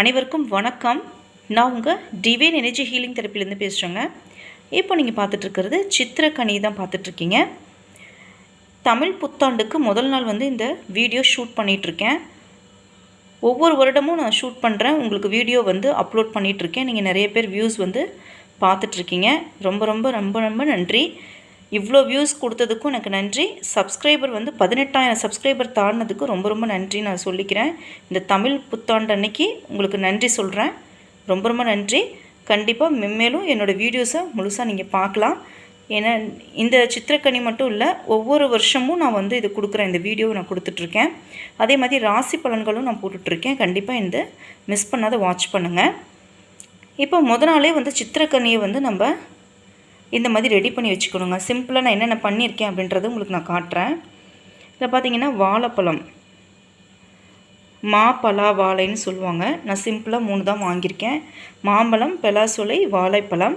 அனைவருக்கும் வணக்கம். நான் உங்கள் டிவைன் எனர்ஜி ஹீலிங் தெரப்பிலேருந்து பேசுகிறேங்க இப்போ நீங்கள் பார்த்துட்ருக்கிறது சித்திரக்கனி தான் பார்த்துட்ருக்கீங்க. தமிழ் புத்தாண்டுக்கு முதல் நாள் வந்து இந்த வீடியோ ஷூட் பண்ணிகிட்ருக்கேன் ஒவ்வொரு வருடமும் நான் ஷூட் பண்ணுறேன் உங்களுக்கு வீடியோ வந்து அப்லோட் பண்ணிகிட்ருக்கேன் நீங்கள் நிறைய பேர் வியூஸ் வந்து பார்த்துட்ருக்கீங்க. ரொம்ப ரொம்ப ரொம்ப ரொம்ப நன்றி. இவ்வளோ வியூஸ் கொடுத்ததுக்கும் எனக்கு நன்றி. சப்ஸ்கிரைபர் வந்து பதினெட்டாயிரம் சப்ஸ்கிரைபர் தாண்டினதுக்கு ரொம்ப ரொம்ப நன்றி நான் சொல்லிக்கிறேன். இந்த தமிழ் புத்தாண்டு அன்னைக்கு உங்களுக்கு நன்றி சொல்கிறேன் ரொம்ப ரொம்ப நன்றி. கண்டிப்பாக மென்மேலும் என்னோடய வீடியோஸை முழுசாக நீங்கள் பார்க்கலாம். ஏன்னா இந்த சித்திரக்கனி மட்டும் இல்லை ஒவ்வொரு வருஷமும் நான் வந்து இது கொடுக்குறேன் இந்த வீடியோவை நான் கொடுத்துட்ருக்கேன். அதே மாதிரி ராசி பலன்களும் நான் போட்டுட்ருக்கேன். கண்டிப்பாக இந்த மிஸ் பண்ணாத வாட்ச் பண்ணுங்கள் இப்போ முத நாளே வந்து சித்திரக்கனியை வந்து நம்ம இந்த மாதிரி ரெடி பண்ணி வச்சுக்கணுங்க. சிம்பிளாக நான் என்னென்ன பண்ணியிருக்கேன் அப்படின்றத உங்களுக்கு நான் காட்டுறேன். இதில் பார்த்தீங்கன்னா வாழைப்பழம். மாப்பலா வாழைன்னு சொல்லுவாங்க. நான் சிம்பிளாக மூணு தான் வாங்கியிருக்கேன். மாம்பழம் பெலாசொலை வாழைப்பழம்.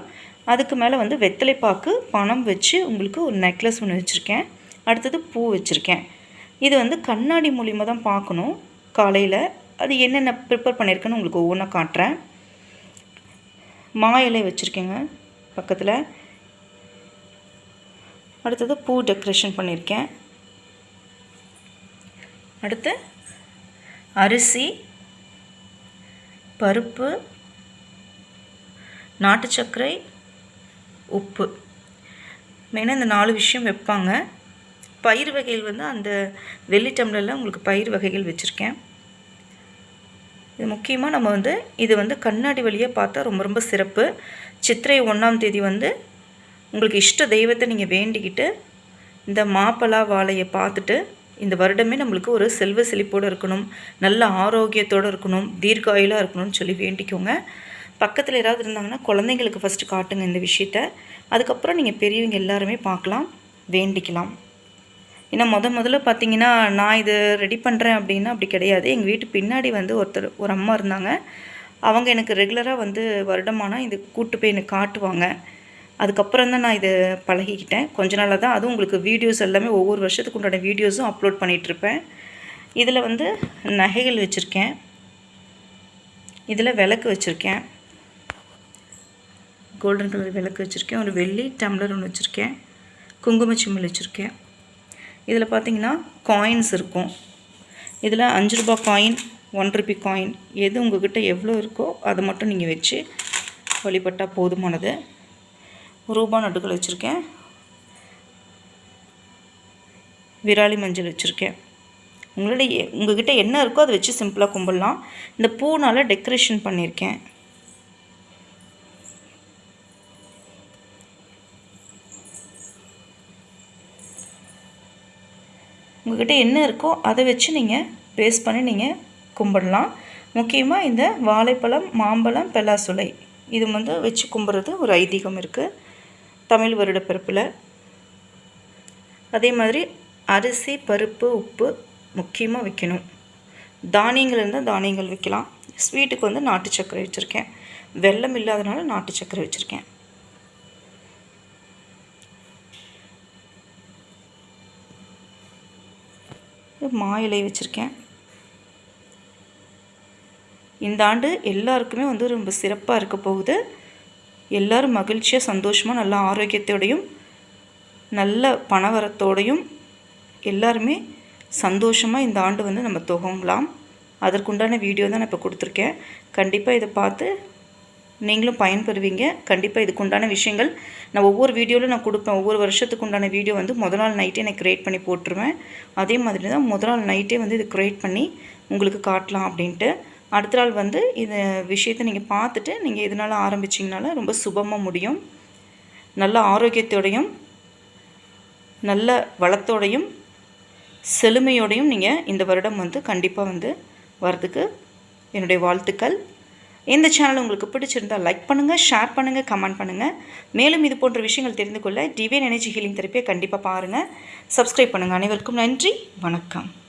அதுக்கு மேலே வந்து வெத்தலைப்பாக்கு பணம் வச்சு உங்களுக்கு ஒரு நெக்லஸ் ஒன்று வச்சுருக்கேன். அடுத்தது பூ வச்சுருக்கேன். இது வந்து கண்ணாடி மூலிமா தான் பார்க்கணும். காலையில் அது என்னென்ன ப்ரிப்பேர் பண்ணியிருக்கேன்னு உங்களுக்கு ஒவ்வொன்றா காட்டுறேன். மா இலை வச்சுருக்கேங்க பக்கத்தில். அடுத்தது பூ டெக்கரேஷன் பண்ணியிருக்கேன் அடுத்து அரிசி பருப்பு நாட்டு சர்க்கரை உப்பு. மெயினாக இந்த நாலு விஷயம் வைப்பாங்க. பயிர் வகைகள் வந்து அந்த வெள்ளி டம்ளரில் உங்களுக்கு பயிர் வகைகள் வச்சுருக்கேன். இது முக்கியமாக நம்ம வந்து இது வந்து கண்ணாடி வழியாக பார்த்தா ரொம்ப ரொம்ப சிறப்பு. சித்திரை ஒன்றாம் தேதி வந்து உங்களுக்கு இஷ்ட தெய்வத்தை நீங்கள் வேண்டிக்கிட்டு இந்த மாப்பலா வாழையை பார்த்துட்டு இந்த வருடமே நம்மளுக்கு ஒரு செல்வ செழிப்போடு இருக்கணும் நல்ல ஆரோக்கியத்தோடு இருக்கணும் தீர்காயுலாக இருக்கணும்னு சொல்லி வேண்டிக்கோங்க. பக்கத்தில் யாராவது இருந்தாங்கன்னா குழந்தைங்களுக்கு ஃபஸ்ட்டு காட்டுங்க இந்த விஷயத்த. அதுக்கப்புறம் நீங்கள் பெரியவங்க எல்லாருமே பார்க்கலாம் வேண்டிக்கலாம். ஏன்னா முத முதல்ல பார்த்தீங்கன்னா நான் இது ரெடி பண்ணுறேன் அப்படின்னா அப்படி கிடையாது. எங்கள் வீட்டு பின்னாடி வந்து ஒருத்தர் ஒரு அம்மா இருந்தாங்க. அவங்க எனக்கு ரெகுலராக வந்து வருடமானால் இது கூட்டு போய் எனக்கு காட்டுவாங்க. அதுக்கப்புறம் தான் நான் இதை பழகிக்கிட்டேன். கொஞ்ச நாளாக தான் அதுவும் உங்களுக்கு வீடியோஸ் எல்லாமே ஒவ்வொரு வருஷத்துக்கு உண்டான வீடியோஸும் அப்லோட் பண்ணிகிட்ருப்பேன் இதில் வந்து நகைகள் வச்சுருக்கேன். இதில் விளக்கு வச்சுருக்கேன். கோல்டன் கலர் விளக்கு வச்சுருக்கேன். ஒரு வெள்ளி டம்ளர் ஒன்று வச்சுருக்கேன். குங்கும வச்சுருக்கேன். இதில் பார்த்தீங்கன்னா காயின்ஸ் இருக்கும். இதில் அஞ்சு ரூபா காயின் ஒன் ருபி காயின் எது உங்கள்கிட்ட எவ்வளோ இருக்கோ அதை மட்டும் நீங்கள் வச்சு வழிபட்டால் போதுமானது. ரூபா நட்டுகள் வச்சுருக்கேன். விராலி மஞ்சள் வச்சுருக்கேன். உங்களுடைய உங்கள்கிட்ட என்ன இருக்கோ அதை வச்சு சிம்பிளாக கும்பிடலாம். இந்த பூனால் டெக்கரேஷன் பண்ணியிருக்கேன் உங்கள்கிட்ட என்ன இருக்கோ அதை வச்சு நீங்கள் பேஸ் பண்ணி நீங்கள் கும்பிடலாம். முக்கியமாக இந்த வாழைப்பழம் மாம்பழம் பெலாசுலை இது வந்து வச்சு கும்பிட்றது ஒரு ஐதீகம் இருக்குது தமிழ் வருட பிறப்பில் அதே மாதிரி அரிசி பருப்பு உப்பு முக்கியமாக வைக்கணும். தானியங்கள் இருந்தால் தானியங்கள் வைக்கலாம். ஸ்வீட்டுக்கு வந்து நாட்டு சர்க்கரை வச்சுருக்கேன். வெள்ளம் இல்லாதனால நாட்டு சர்க்கரை வச்சுருக்கேன். மா இலை வச்சுருக்கேன். இந்த ஆண்டு எல்லாருக்குமே வந்து ரொம்ப சிறப்பாக இருக்க போகுது. எல்லோரும் மகிழ்ச்சியாக சந்தோஷமாக நல்ல ஆரோக்கியத்தோடையும் நல்ல பணவரத்தோடையும் எல்லாருமே சந்தோஷமாக இந்த ஆண்டு வந்து நம்ம துவங்கலாம். அதற்குண்டான வீடியோ தான் நான் இப்போ கொடுத்துருக்கேன். கண்டிப்பாக இதை பார்த்து நீங்களும் பயன்பெறுவீங்க. கண்டிப்பாக இதுக்குண்டான விஷயங்கள் நான் ஒவ்வொரு வீடியோவில் நான் கொடுப்பேன். ஒவ்வொரு வருஷத்துக்கு உண்டான வீடியோ வந்து முதல் நாள் நைட்டே நான் க்ரியேட் பண்ணி போட்டுருவேன். அதே மாதிரி தான் முதல் நாள் நைட்டே வந்து இது க்ரியேட் பண்ணி உங்களுக்கு காட்டலாம் அப்படின்ட்டு. அடுத்த நாள் வந்து இந்த விஷயத்தை நீங்கள் பார்த்துட்டு நீங்கள் இதனால் ஆரம்பிச்சிங்கனால ரொம்ப சுபமாக முடியும். நல்ல ஆரோக்கியத்தோடையும் நல்ல வளத்தோடையும் செழுமையோடையும் நீங்கள் இந்த வருடம் வந்து கண்டிப்பாக வந்து வரதுக்கு என்னுடைய வாழ்த்துக்கள். இந்த சேனல் உங்களுக்கு பிடிச்சிருந்தால் லைக் பண்ணுங்கள் ஷேர் பண்ணுங்கள் கமெண்ட் பண்ணுங்கள் மேலும் இது போன்ற விஷயங்கள் தெரிந்து கொள்ள டிவைன் எனர்ஜி ஹீலிங் தெரப்பியை கண்டிப்பாக பாருங்கள் சப்ஸ்கிரைப் பண்ணுங்கள் அனைவருக்கும் நன்றி. வணக்கம்.